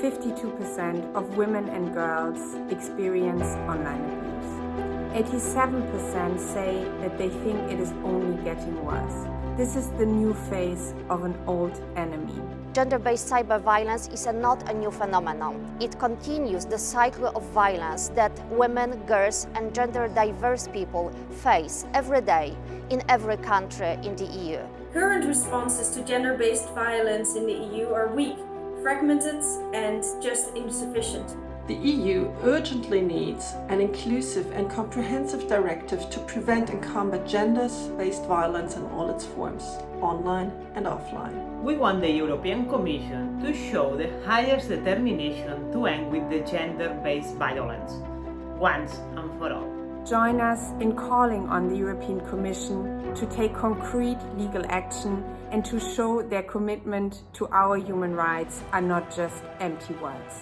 52% of women and girls experience online abuse. 87% say that they think it is only getting worse. This is the new face of an old enemy. Gender-based cyber violence is a not a new phenomenon. It continues the cycle of violence that women, girls and gender-diverse people face every day in every country in the EU. Current responses to gender-based violence in the EU are weak, fragmented and just insufficient. The EU urgently needs an inclusive and comprehensive directive to prevent and combat gender-based violence in all its forms, online and offline. We want the European Commission to show the highest determination to end with the gender-based violence, once and for all. Join us in calling on the European Commission to take concrete legal action and to show their commitment to our human rights are not just empty words.